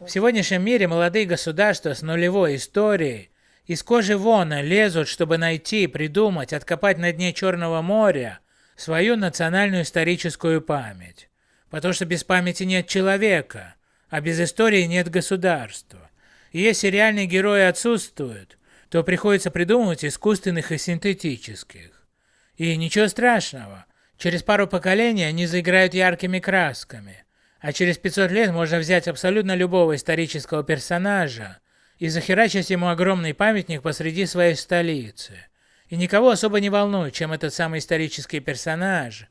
В сегодняшнем мире молодые государства с нулевой историей из кожи вона лезут, чтобы найти, придумать, откопать на дне Черного моря свою национальную историческую память. Потому что без памяти нет человека, а без истории нет государства. И если реальные герои отсутствуют, то приходится придумывать искусственных и синтетических. И ничего страшного, через пару поколений они заиграют яркими красками, а через 500 лет можно взять абсолютно любого исторического персонажа и захерачить ему огромный памятник посреди своей столицы. И никого особо не волнует, чем этот самый исторический персонаж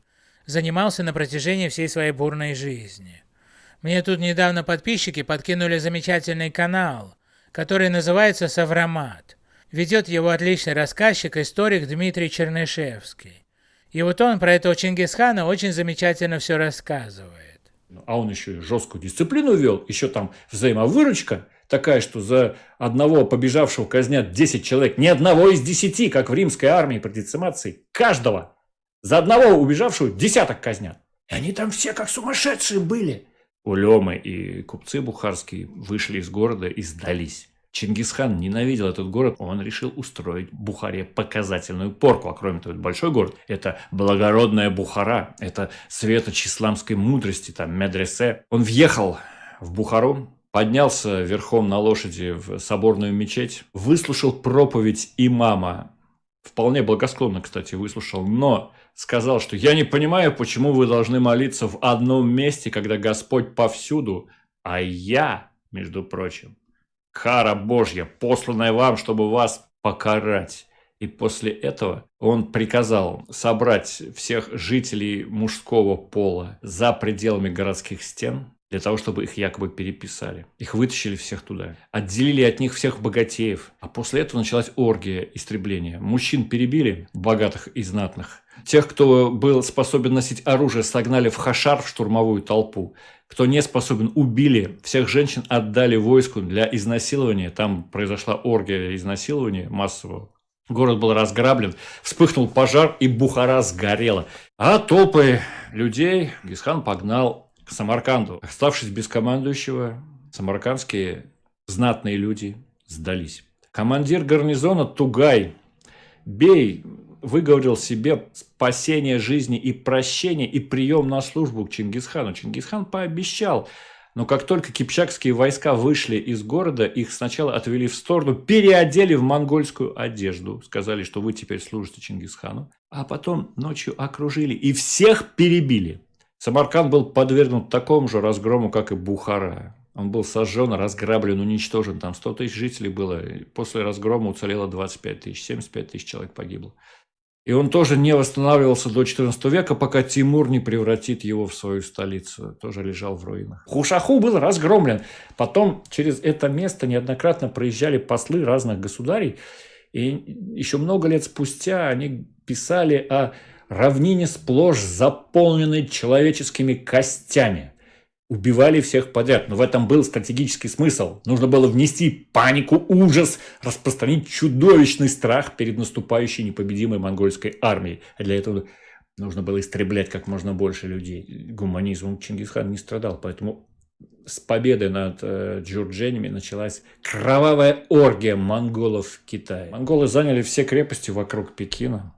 занимался на протяжении всей своей бурной жизни. Мне тут недавно подписчики подкинули замечательный канал, который называется «Савромат». Ведет его отличный рассказчик, историк Дмитрий Чернышевский. И вот он про этого Чингисхана очень замечательно все рассказывает. А он еще и жесткую дисциплину вел, еще там взаимовыручка такая, что за одного побежавшего казнят 10 человек, ни одного из 10, как в римской армии при децимации, каждого. За одного убежавшего десяток казнят. И они там все как сумасшедшие были. Улемы и купцы бухарские вышли из города и сдались. Чингисхан ненавидел этот город, он решил устроить Бухаре показательную порку. А кроме того, это большой город, это благородная Бухара, это светоч исламской мудрости, там, медресе. Он въехал в Бухару, поднялся верхом на лошади в соборную мечеть, выслушал проповедь имама, вполне благосклонно, кстати, выслушал, но сказал, что я не понимаю, почему вы должны молиться в одном месте, когда Господь повсюду, а я, между прочим, кара Божья, посланная вам, чтобы вас покарать. И после этого он приказал собрать всех жителей мужского пола за пределами городских стен, для того, чтобы их якобы переписали. Их вытащили всех туда. Отделили от них всех богатеев. А после этого началась оргия истребления. Мужчин перебили, богатых и знатных. Тех, кто был способен носить оружие, согнали в хашар, в штурмовую толпу. Кто не способен, убили. Всех женщин отдали войску для изнасилования. Там произошла оргия изнасилования массового. Город был разграблен, вспыхнул пожар, и Бухара сгорела. А толпы людей Гисхан погнал к Самарканду. Оставшись без командующего, самаркандские знатные люди сдались. Командир гарнизона Тугай Бей выговорил себе спасение жизни и прощение и прием на службу к Чингисхану. Чингисхан пообещал, но как только кипчакские войска вышли из города, их сначала отвели в сторону, переодели в монгольскую одежду, сказали, что вы теперь служите Чингисхану, а потом ночью окружили и всех перебили. Самарканд был подвергнут такому же разгрому, как и Бухара. Он был сожжен, разграблен, уничтожен. Там 100 тысяч жителей было. После разгрома уцелело 25 тысяч, 75 тысяч человек погибло. И он тоже не восстанавливался до XIV века, пока Тимур не превратит его в свою столицу. Тоже лежал в руинах. Хушаху был разгромлен. Потом через это место неоднократно проезжали послы разных государей. И еще много лет спустя они писали о равнине сплошь заполненной человеческими костями. Убивали всех подряд, но в этом был стратегический смысл. Нужно было внести панику, ужас, распространить чудовищный страх перед наступающей непобедимой монгольской армией. А для этого нужно было истреблять как можно больше людей. Гуманизмом Чингисхан не страдал, поэтому с победой над э, джурдженями началась кровавая оргия монголов в Китае. Монголы заняли все крепости вокруг Пекина,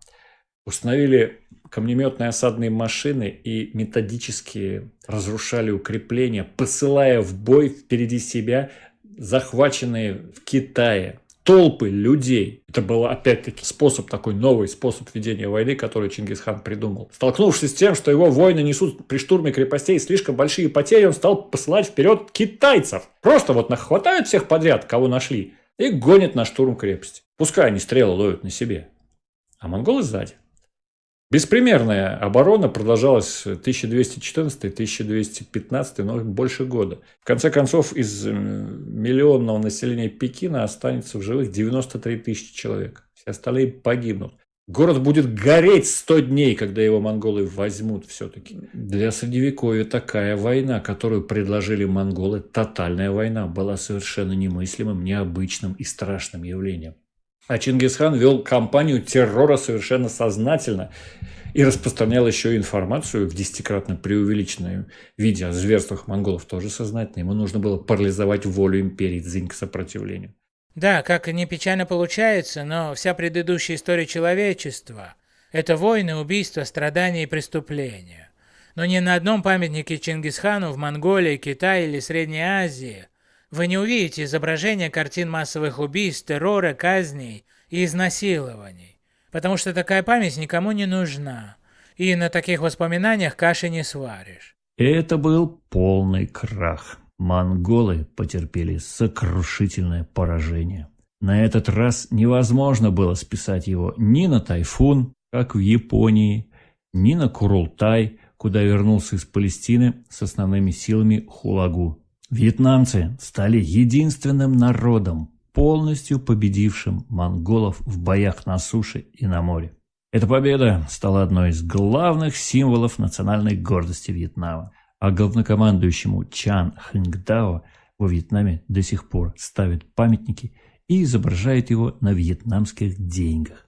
установили камнеметные осадные машины и методически разрушали укрепления, посылая в бой впереди себя захваченные в Китае толпы людей. Это был опять-таки способ, такой новый способ ведения войны, который Чингисхан придумал. Столкнувшись с тем, что его воины несут при штурме крепостей слишком большие потери, он стал посылать вперед китайцев. Просто вот нахватают всех подряд, кого нашли, и гонят на штурм крепости. Пускай они стрелы ловят на себе. А монголы сзади. Беспримерная оборона продолжалась 1214-1215, но больше года. В конце концов, из миллионного населения Пекина останется в живых 93 тысячи человек. Все остальные погибнут. Город будет гореть 100 дней, когда его монголы возьмут все-таки. Для Средневековья такая война, которую предложили монголы, тотальная война, была совершенно немыслимым, необычным и страшным явлением. А Чингисхан вел кампанию террора совершенно сознательно и распространял еще информацию в десятикратно преувеличенном виде о зверствах монголов тоже сознательно. Ему нужно было парализовать волю империи Цзинь к сопротивлению. Да, как не печально получается, но вся предыдущая история человечества – это войны, убийства, страдания и преступления. Но ни на одном памятнике Чингисхану в Монголии, Китае или Средней Азии вы не увидите изображения картин массовых убийств, террора, казней и изнасилований, потому что такая память никому не нужна, и на таких воспоминаниях каши не сваришь. Это был полный крах. Монголы потерпели сокрушительное поражение. На этот раз невозможно было списать его ни на тайфун, как в Японии, ни на Курултай, куда вернулся из Палестины с основными силами Хулагу. Вьетнамцы стали единственным народом, полностью победившим монголов в боях на суше и на море. Эта победа стала одной из главных символов национальной гордости Вьетнама. А главнокомандующему Чан Хэнγκдао во Вьетнаме до сих пор ставят памятники и изображают его на вьетнамских деньгах.